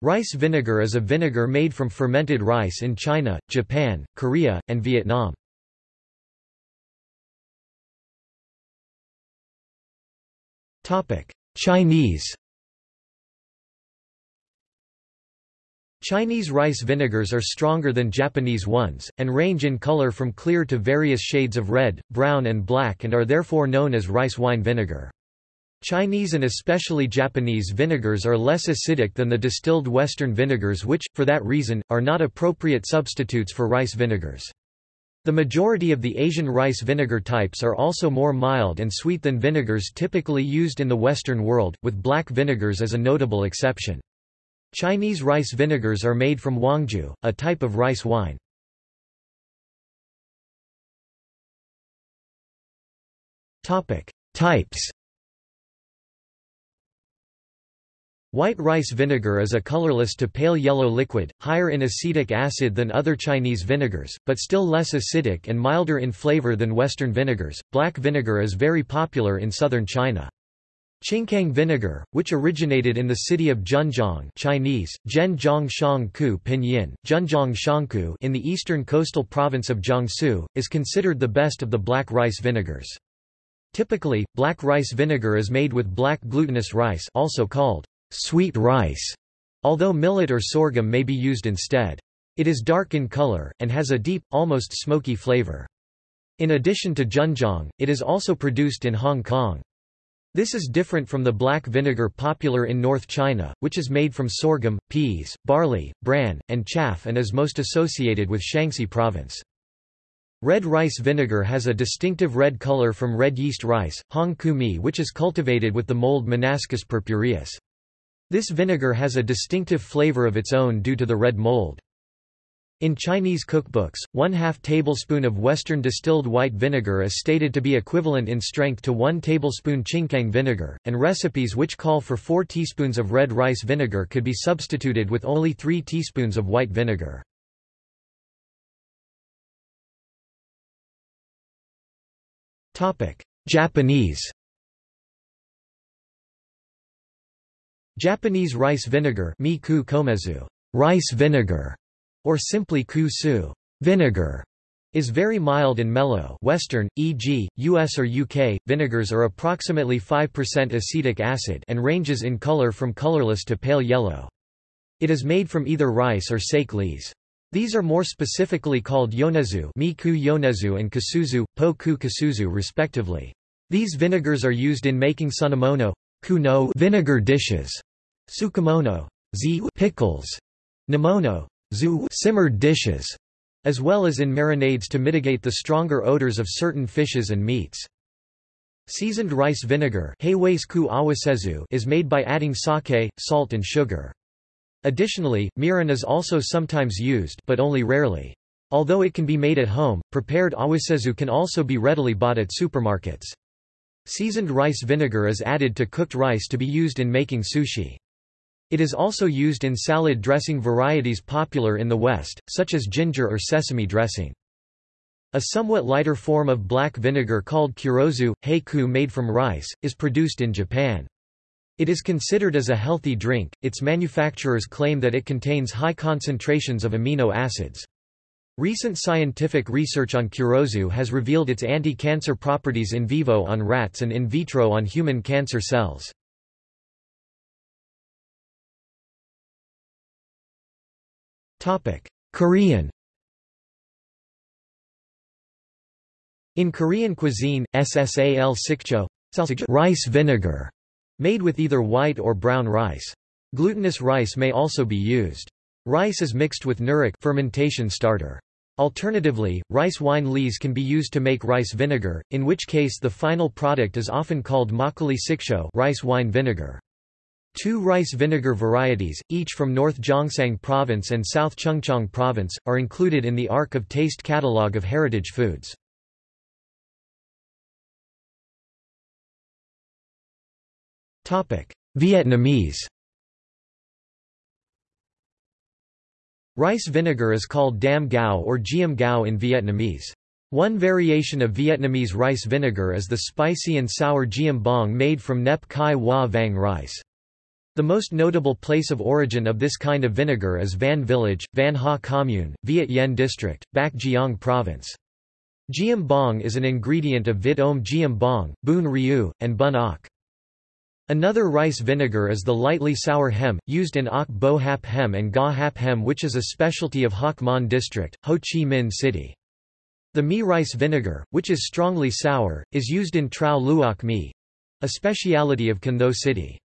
Rice vinegar is a vinegar made from fermented rice in China, Japan, Korea, and Vietnam. Chinese Chinese rice vinegars are stronger than Japanese ones, and range in color from clear to various shades of red, brown and black and are therefore known as rice wine vinegar. Chinese and especially Japanese vinegars are less acidic than the distilled Western vinegars which, for that reason, are not appropriate substitutes for rice vinegars. The majority of the Asian rice vinegar types are also more mild and sweet than vinegars typically used in the Western world, with black vinegars as a notable exception. Chinese rice vinegars are made from huangjiu, a type of rice wine. Types White rice vinegar is a colorless to pale yellow liquid, higher in acetic acid than other Chinese vinegars, but still less acidic and milder in flavor than Western vinegars. Black vinegar is very popular in southern China. Chinkiang vinegar, which originated in the city of Zhenjiang Chinese, Pinyin, in the eastern coastal province of Jiangsu, is considered the best of the black rice vinegars. Typically, black rice vinegar is made with black glutinous rice also called sweet rice, although millet or sorghum may be used instead. It is dark in color, and has a deep, almost smoky flavor. In addition to Zhenjiang, it is also produced in Hong Kong. This is different from the black vinegar popular in North China, which is made from sorghum, peas, barley, bran, and chaff and is most associated with Shanxi province. Red rice vinegar has a distinctive red color from red yeast rice, hong ku mi which is cultivated with the mold Monascus purpureus. This vinegar has a distinctive flavor of its own due to the red mold. In Chinese cookbooks, one half tablespoon of Western distilled white vinegar is stated to be equivalent in strength to one tablespoon Chinkiang vinegar, and recipes which call for four teaspoons of red rice vinegar could be substituted with only three teaspoons of white vinegar. Japanese Japanese rice vinegar miku komezu, rice vinegar, or simply ku-su vinegar, is very mild and mellow Western, e.g., US or UK, vinegars are approximately 5% acetic acid and ranges in color from colorless to pale yellow. It is made from either rice or sake lees. These are more specifically called yonezu, miku yonezu and kasuzu, po ku kasuzu respectively. These vinegars are used in making sunomono kuno vinegar dishes Tsukemono z pickles, nimono zu simmered dishes, as well as in marinades to mitigate the stronger odors of certain fishes and meats. Seasoned rice vinegar is made by adding sake, salt and sugar. Additionally, mirin is also sometimes used but only rarely. Although it can be made at home, prepared awasezu can also be readily bought at supermarkets. Seasoned rice vinegar is added to cooked rice to be used in making sushi. It is also used in salad dressing varieties popular in the West, such as ginger or sesame dressing. A somewhat lighter form of black vinegar called kurozu, heiku made from rice, is produced in Japan. It is considered as a healthy drink, its manufacturers claim that it contains high concentrations of amino acids. Recent scientific research on kurozu has revealed its anti-cancer properties in vivo on rats and in vitro on human cancer cells. Korean In Korean cuisine, ssal sikcho rice vinegar, made with either white or brown rice. Glutinous rice may also be used. Rice is mixed with nuruk fermentation starter. Alternatively, rice wine lees can be used to make rice vinegar, in which case the final product is often called makgeolli sikcho rice wine vinegar. Two rice vinegar varieties, each from North Gyeongsang Province and South Chungcheong Province, are included in the Ark of Taste catalogue of heritage foods. Vietnamese Rice vinegar is called dam gao or giam gao in Vietnamese. One variation of Vietnamese rice vinegar is the spicy and sour giam bong made from nep kai hoa vang rice. The most notable place of origin of this kind of vinegar is Van Village, Van Ha Commune, Viet Yen District, Bac Giang Province. Giam bong is an ingredient of Vit Om Giam bong, Bun Rieu, and Bun Ok. Another rice vinegar is the lightly sour hem, used in Ok Bo Hap Hem and Ga Hap Hem which is a specialty of Hoc Mon District, Ho Chi Minh City. The mi rice vinegar, which is strongly sour, is used in Trao Luoc mi, a speciality of Can Tho City.